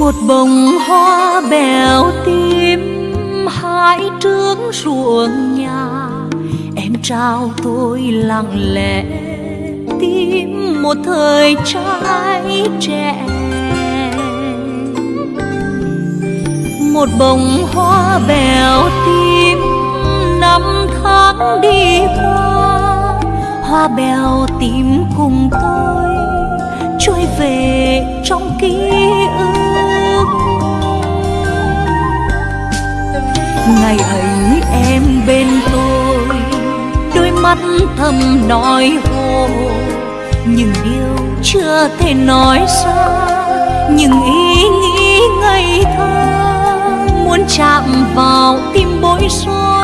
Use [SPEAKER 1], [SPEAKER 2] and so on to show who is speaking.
[SPEAKER 1] một bông hoa bèo tím, hai trướng ruộng nhà. Em trao tôi lặng lẽ tim một thời trai trẻ. Một bông hoa bèo tím, năm tháng đi qua. Hoa bèo tím cùng tôi, trôi về trong ký ngày ấy em bên tôi. Đôi mắt thầm nói hồ những điều chưa thể nói ra, những ý nghĩ ngây thơ muốn chạm vào tim bối rối.